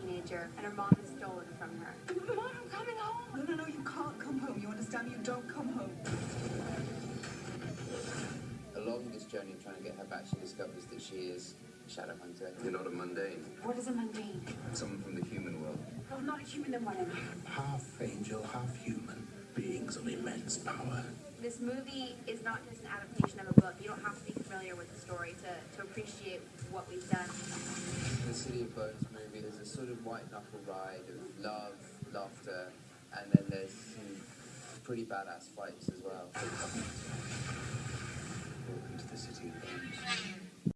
teenager, and her mom has stolen from her. Mom, I'm coming home! No, no, no, you can't come home. You understand? You don't come home. Along this journey of trying to get her back, she discovers that she is a shadow hunter. You're not a mundane. What is a mundane? Someone from the human world. Oh, not a human, then what am I? half angel, half human, beings of immense power. This movie is not just an adaptation of a book. You don't have to be familiar with the story to, to appreciate what we've done. The City of Bones movie is a sort of white knuckle ride of love, laughter, and then there's some pretty badass fights as well.